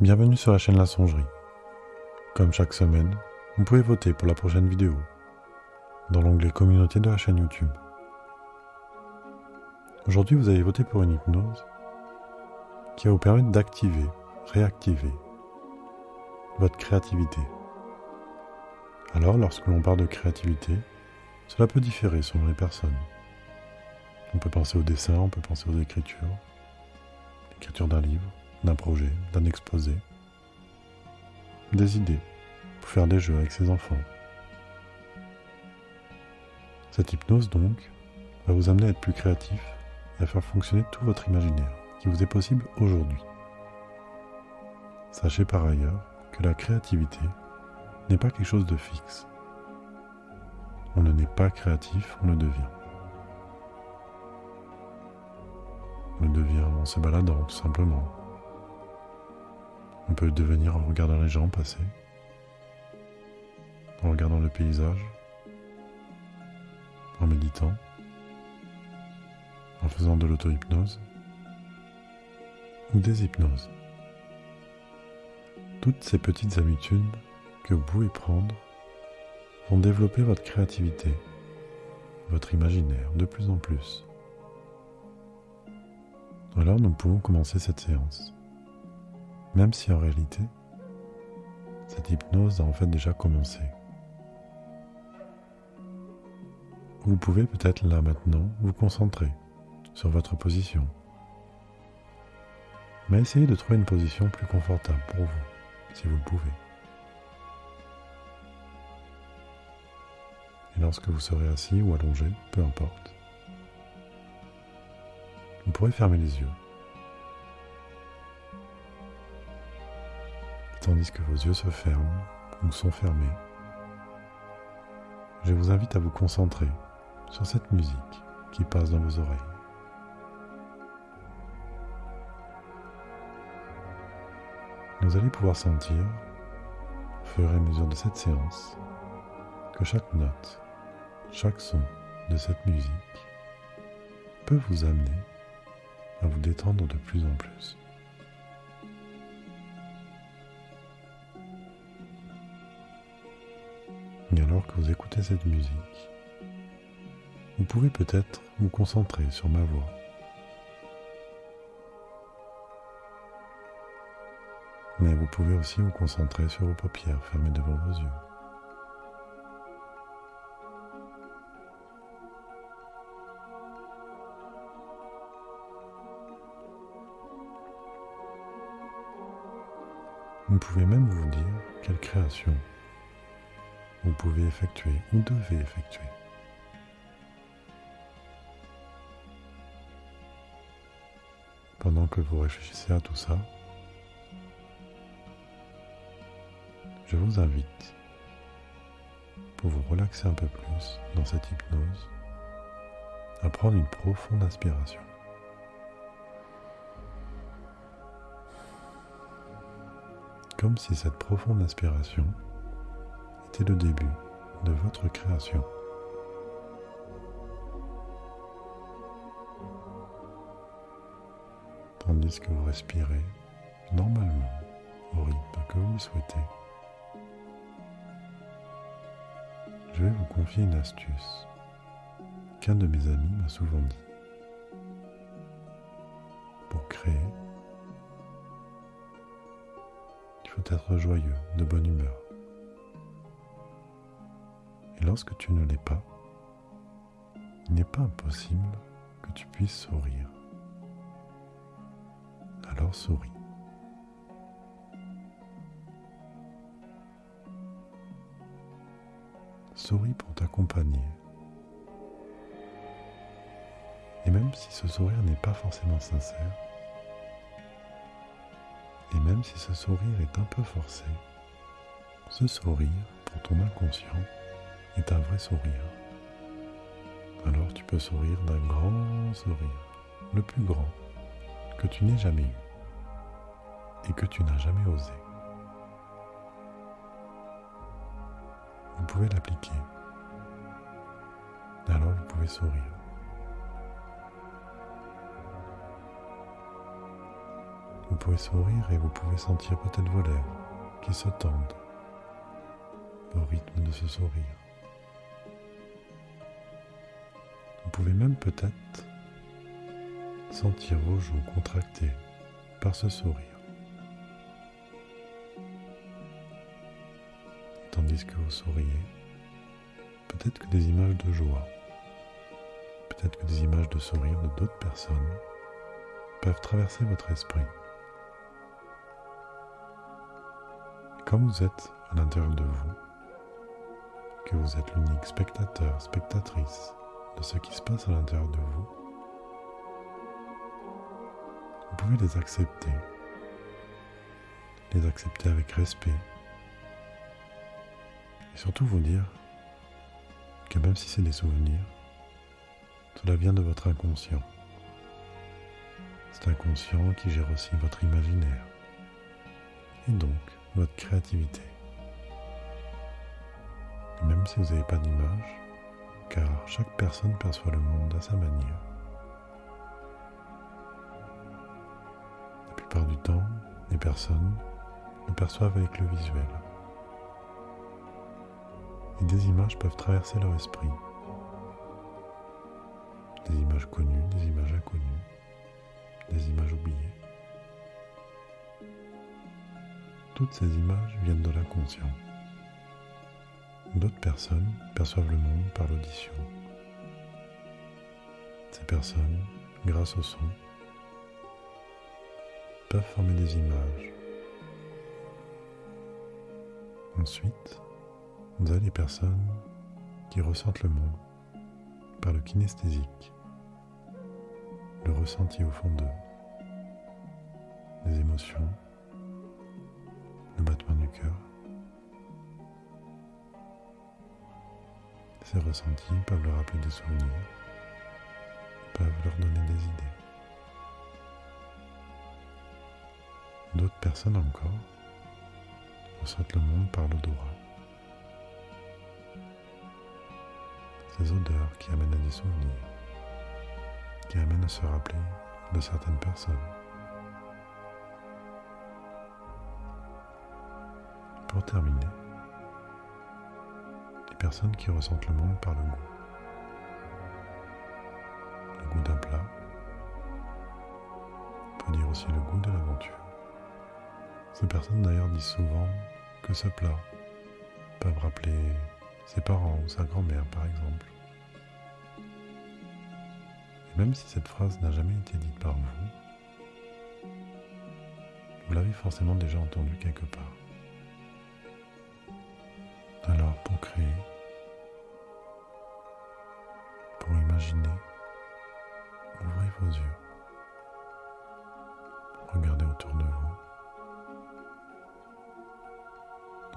Bienvenue sur la chaîne La Songerie. Comme chaque semaine, vous pouvez voter pour la prochaine vidéo dans l'onglet Communauté de la chaîne YouTube. Aujourd'hui, vous allez voter pour une hypnose qui va vous permettre d'activer, réactiver votre créativité. Alors, lorsque l'on parle de créativité, cela peut différer selon les personnes. On peut penser au dessin, on peut penser aux écritures, l'écriture d'un livre, d'un projet, d'un exposé, des idées pour faire des jeux avec ses enfants. Cette hypnose donc va vous amener à être plus créatif et à faire fonctionner tout votre imaginaire qui vous est possible aujourd'hui. Sachez par ailleurs que la créativité n'est pas quelque chose de fixe. On ne naît pas créatif, on le devient. On le devient en se baladant tout simplement, on peut devenir en regardant les gens passer, en regardant le paysage, en méditant, en faisant de l'auto-hypnose ou des hypnoses. Toutes ces petites habitudes que vous pouvez prendre vont développer votre créativité, votre imaginaire de plus en plus. Alors nous pouvons commencer cette séance. Même si en réalité, cette hypnose a en fait déjà commencé. Vous pouvez peut-être là maintenant vous concentrer sur votre position. Mais essayez de trouver une position plus confortable pour vous, si vous le pouvez. Et lorsque vous serez assis ou allongé, peu importe, vous pourrez fermer les yeux tandis que vos yeux se ferment ou sont fermés, je vous invite à vous concentrer sur cette musique qui passe dans vos oreilles. Vous allez pouvoir sentir, au fur et à mesure de cette séance, que chaque note, chaque son de cette musique peut vous amener à vous détendre de plus en plus. Et alors que vous écoutez cette musique, vous pouvez peut-être vous concentrer sur ma voix. Mais vous pouvez aussi vous concentrer sur vos paupières fermées devant vos yeux. Vous pouvez même vous dire quelle création vous pouvez effectuer ou devez effectuer. Pendant que vous réfléchissez à tout ça, je vous invite, pour vous relaxer un peu plus dans cette hypnose, à prendre une profonde inspiration. Comme si cette profonde inspiration le début de votre création. Tandis que vous respirez normalement au rythme que vous souhaitez, je vais vous confier une astuce qu'un de mes amis m'a souvent dit. Pour créer, il faut être joyeux, de bonne humeur lorsque tu ne l'es pas, il n'est pas impossible que tu puisses sourire. Alors souris. Souris pour t'accompagner. Et même si ce sourire n'est pas forcément sincère, et même si ce sourire est un peu forcé, ce sourire, pour ton inconscient, est un vrai sourire. Alors tu peux sourire d'un grand sourire, le plus grand que tu n'aies jamais eu et que tu n'as jamais osé. Vous pouvez l'appliquer. Alors vous pouvez sourire. Vous pouvez sourire et vous pouvez sentir peut-être vos lèvres qui se tendent au rythme de ce sourire. Pouvez même peut-être sentir vos joues contractées par ce sourire. Tandis que vous souriez, peut-être que des images de joie, peut-être que des images de sourire de d'autres personnes peuvent traverser votre esprit. comme vous êtes à l'intérieur de vous, que vous êtes l'unique spectateur, spectatrice de ce qui se passe à l'intérieur de vous, vous pouvez les accepter, les accepter avec respect, et surtout vous dire que même si c'est des souvenirs, cela vient de votre inconscient. C'est inconscient qui gère aussi votre imaginaire. Et donc, votre créativité. Même si vous n'avez pas d'image, car chaque personne perçoit le monde à sa manière. La plupart du temps, les personnes le perçoivent avec le visuel. Et des images peuvent traverser leur esprit. Des images connues, des images inconnues, des images oubliées. Toutes ces images viennent de l'inconscient. D'autres personnes perçoivent le monde par l'audition. Ces personnes, grâce au son, peuvent former des images. Ensuite, vous avez les personnes qui ressentent le monde par le kinesthésique, le ressenti au fond d'eux, les émotions, le battement du cœur. Ces ressentis peuvent leur rappeler des souvenirs, peuvent leur donner des idées. D'autres personnes encore ressentent le monde par l'odorat. Ces odeurs qui amènent à des souvenirs, qui amènent à se rappeler de certaines personnes. Pour terminer, personnes qui ressentent le monde par le goût. Le goût d'un plat. Peut dire aussi le goût de l'aventure. Ces personnes d'ailleurs disent souvent que ce plat peuvent rappeler ses parents ou sa grand-mère par exemple. Et même si cette phrase n'a jamais été dite par vous, vous l'avez forcément déjà entendue quelque part. Créer, pour imaginer, ouvrez vos yeux. Regardez autour de vous.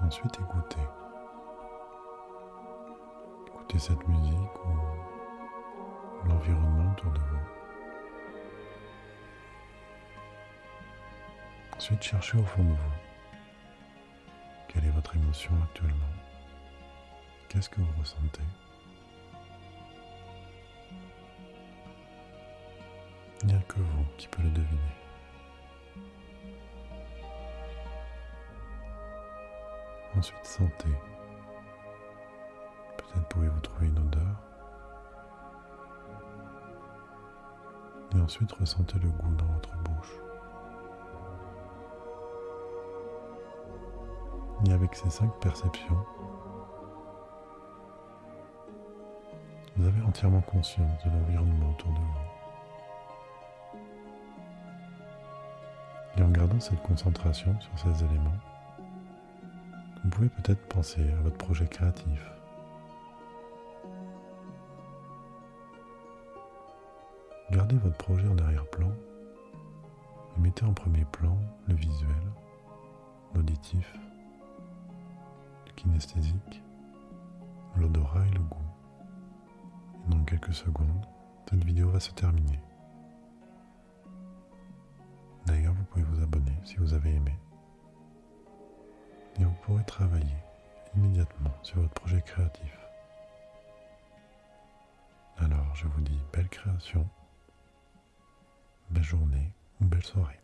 Ensuite écoutez. Écoutez cette musique ou l'environnement autour de vous. Ensuite cherchez au fond de vous. Quelle est votre émotion actuellement Qu'est-ce que vous ressentez? Il n'y a que vous qui peut le deviner. Ensuite, sentez. Peut-être pouvez-vous trouver une odeur. Et ensuite, ressentez le goût dans votre bouche. Et avec ces cinq perceptions, vous avez entièrement conscience de l'environnement autour de vous. Et en gardant cette concentration sur ces éléments, vous pouvez peut-être penser à votre projet créatif. Gardez votre projet en arrière-plan et mettez en premier plan le visuel, l'auditif, le kinesthésique, l'odorat et le goût dans quelques secondes, cette vidéo va se terminer. D'ailleurs, vous pouvez vous abonner si vous avez aimé. Et vous pourrez travailler immédiatement sur votre projet créatif. Alors, je vous dis belle création, belle journée ou belle soirée.